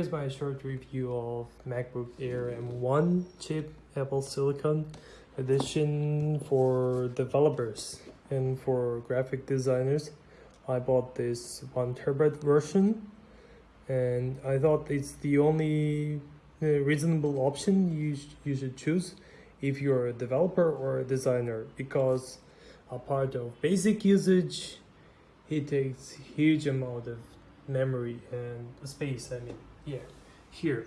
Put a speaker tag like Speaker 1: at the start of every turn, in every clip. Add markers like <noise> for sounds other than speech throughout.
Speaker 1: Here's my short review of MacBook Air M1 chip Apple Silicon edition for developers and for graphic designers. I bought this one terabyte version and I thought it's the only uh, reasonable option you, sh you should choose if you're a developer or a designer because a part of basic usage it takes huge amount of memory and space I mean yeah here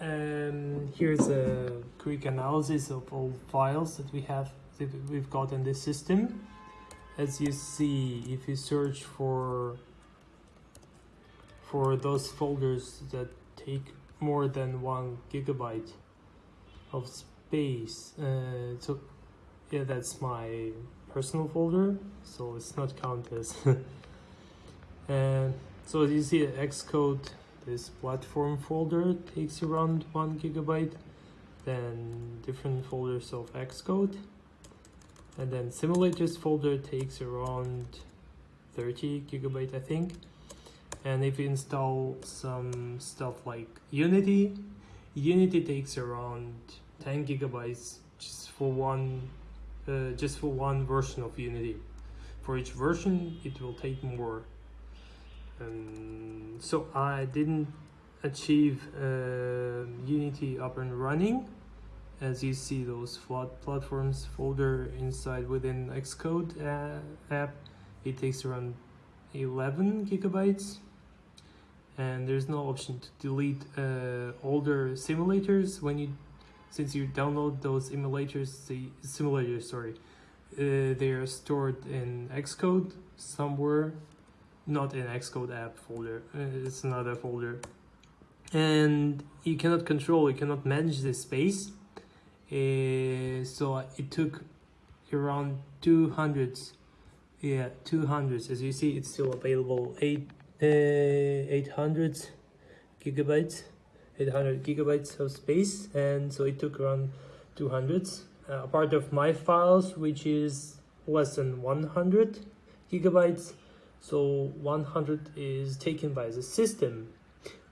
Speaker 1: and here's a quick analysis of all files that we have that we've got in this system as you see if you search for for those folders that take more than one gigabyte of space uh, so yeah that's my personal folder so it's not counted as. and <laughs> so as you see xcode this platform folder takes around one gigabyte then different folders of xcode and then simulators folder takes around 30 gigabyte i think. And if you install some stuff like unity unity takes around 10 gigabytes just for one uh, just for one version of unity. For each version it will take more and so i didn't achieve uh, unity up and running. As you see those platforms folder inside within xcode uh, app it takes around 11 gigabytes. And there's no option to delete uh, older simulators when you since you download those emulators the simulators sorry uh, they are stored in xcode somewhere not in xcode app folder. Uh, it's another folder. And you cannot control you cannot manage the space. Uh, so it took around 200s yeah 200s as you see it's still available. 8 uh, 800 gigabytes 800 gigabytes of space. And so it took around 200s uh, a part of my files which is less than 100 gigabytes so 100 is taken by the system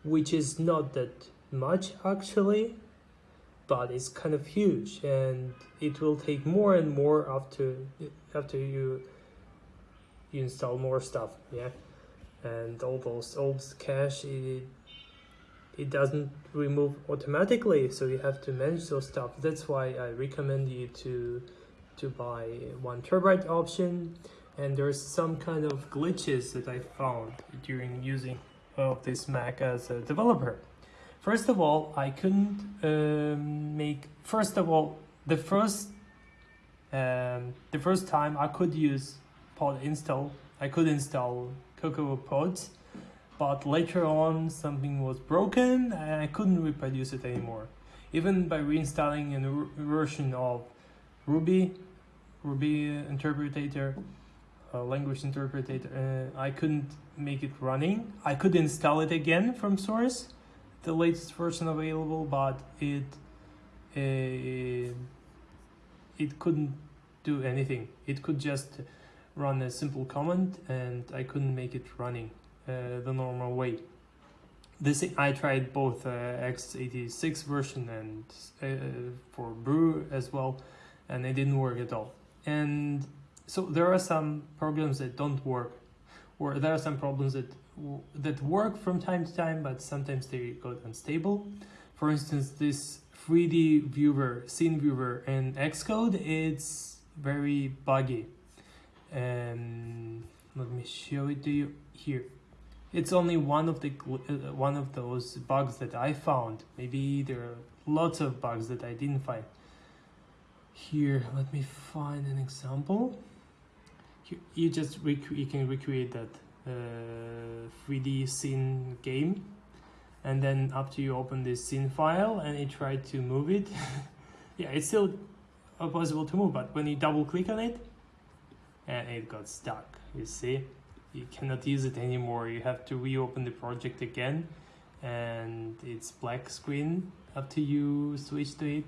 Speaker 1: which is not that much actually but it's kind of huge and it will take more and more after after you you install more stuff yeah? And all those old cache it it doesn't remove automatically so you have to manage those stuff. That's why i recommend you to to buy one terabyte option and there's some kind of glitches that i found during using of this mac as a developer First of all, I couldn't um, make, first of all, the first, um, the first time I could use pod install, I could install Cocoa pods, but later on something was broken and I couldn't reproduce it anymore. Even by reinstalling a version of Ruby, Ruby interpreter, language interpreter, uh, I couldn't make it running. I could install it again from source, the latest version available, but it uh, it couldn't do anything. It could just run a simple command, and I couldn't make it running uh, the normal way. This I tried both uh, x86 version and uh, for Brew as well, and it didn't work at all. And so there are some programs that don't work, or there are some problems that that work from time to time, but sometimes they go unstable. For instance, this 3D viewer, scene viewer in Xcode, it's very buggy. And let me show it to you here. It's only one of the uh, one of those bugs that I found. Maybe there are lots of bugs that I didn't find. Here, let me find an example. You just you can recreate that 3D uh, scene game. And then after you open this scene file and you try to move it <laughs> yeah it's still possible to move but when you double click on it and it got stuck you see? You cannot use it anymore. You have to reopen the project again and it's black screen after you switch to it.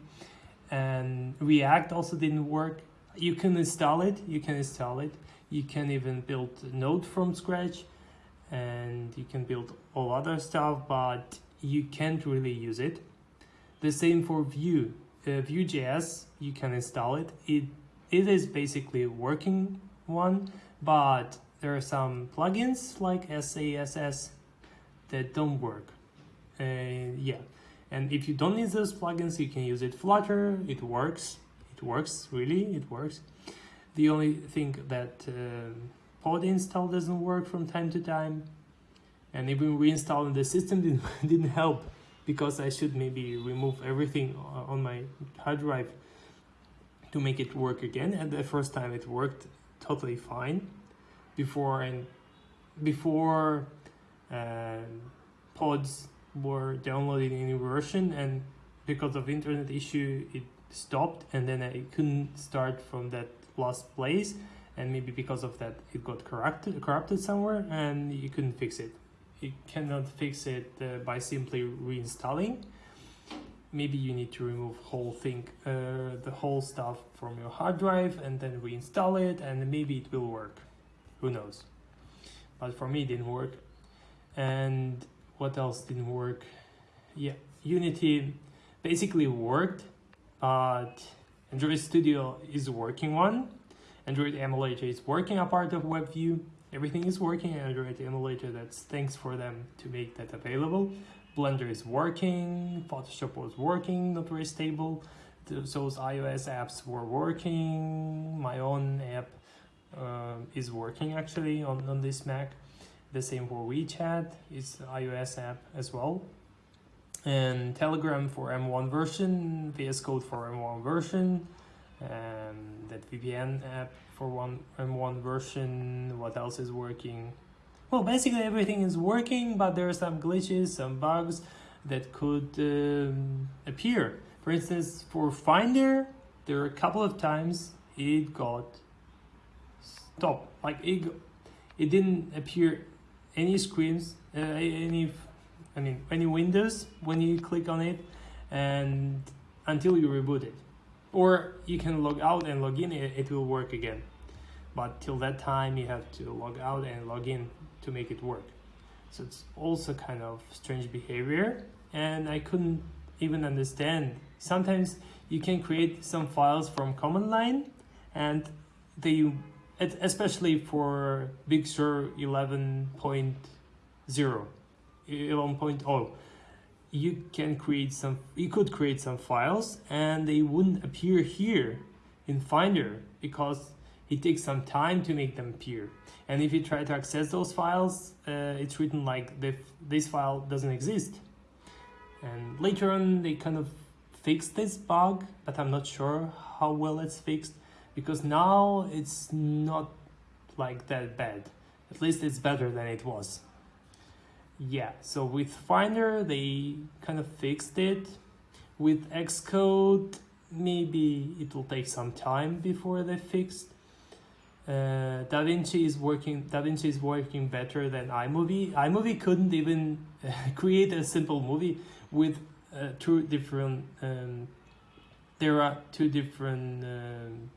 Speaker 1: And react also didn't work you can install it you can install it you can even build node from scratch and you can build all other stuff but you can't really use it. The same for Vue. Uh, Vue.js, you can install it. It it is basically a working one, but there are some plugins like SASS that don't work. Uh, yeah, and if you don't need those plugins, you can use it Flutter. It works. It works really. It works. The only thing that uh, pod install doesn't work from time to time, and even reinstalling the system <laughs> didn't didn't help because I should maybe remove everything on my hard drive to make it work again. And the first time it worked totally fine before and before uh, pods were downloading a new version and because of internet issue it stopped and then I couldn't start from that last place and maybe because of that it got corrupted corrupted somewhere and you couldn't fix it. You cannot fix it uh, by simply reinstalling. Maybe you need to remove whole thing uh, the whole stuff from your hard drive and then reinstall it and maybe it will work. Who knows? But for me it didn't work. And what else didn't work? Yeah unity basically worked but android studio is working one. Android emulator is working a part of webview. Everything is working in android emulator that's thanks for them to make that available. Blender is working photoshop was working not very stable. Those ios apps were working. My own app uh, is working actually on, on this mac. The same for WeChat, it's iOS app as well. And Telegram for M1 version, VS Code for M1 version, and that VPN app for one M1 version. What else is working? Well, basically everything is working, but there are some glitches, some bugs that could um, appear. For instance, for Finder, there are a couple of times it got stopped. Like it, it didn't appear any screens, uh, any, I mean, any windows when you click on it and until you reboot it. Or you can log out and log in, it, will work again. But till that time, you have to log out and log in to make it work. So it's also kind of strange behavior and I couldn't even understand. Sometimes you can create some files from command line and they especially for Big Sur 11.0, 11.0, you can create some, you could create some files and they wouldn't appear here in Finder because it takes some time to make them appear. And if you try to access those files, uh, it's written like the, this file doesn't exist. And later on, they kind of fixed this bug, but I'm not sure how well it's fixed because now it's not like that bad. At least it's better than it was. Yeah, so with Finder, they kind of fixed it. With Xcode, maybe it will take some time before they fixed. Uh, DaVinci is working. DaVinci is working better than iMovie. iMovie couldn't even uh, <laughs> create a simple movie with uh, two different. Um, there are two different um,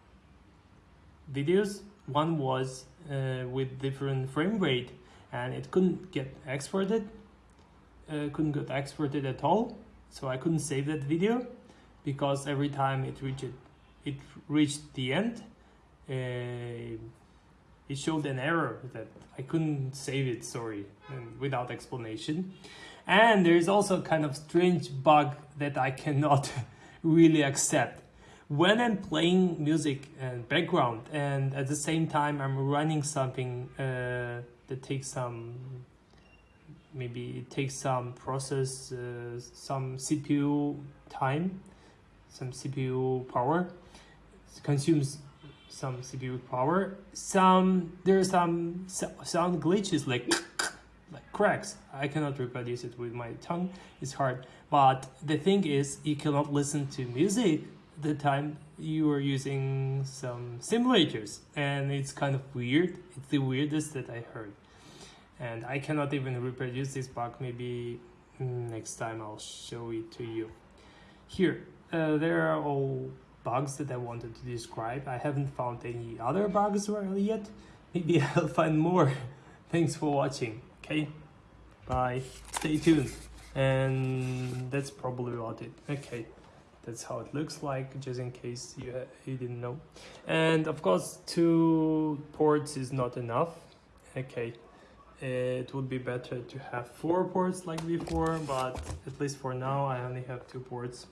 Speaker 1: videos. One was uh, with different frame rate and it couldn't get exported, uh, couldn't get exported at all. So I couldn't save that video because every time it reached it reached the end, uh, it showed an error that I couldn't save it, sorry, and without explanation. And there's also a kind of strange bug that I cannot <laughs> really accept when I'm playing music and background and at the same time I'm running something uh, that takes some maybe it takes some process uh, some CPU time some CPU power it consumes some CPU power. Some there are some sound glitches like <coughs> like cracks. I cannot reproduce it with my tongue. It's hard. But the thing is you cannot listen to music the time you were using some simulators and it's kind of weird. It's the weirdest that i heard. And i cannot even reproduce this bug. Maybe next time i'll show it to you. Here uh, there are all bugs that i wanted to describe. I haven't found any other bugs really yet. Maybe <laughs> i'll find more. Thanks for watching okay? Bye. Stay tuned. And that's probably about it. Okay that's how it looks like just in case you, you didn't know. And of course two ports is not enough. Okay it would be better to have four ports like before but at least for now I only have two ports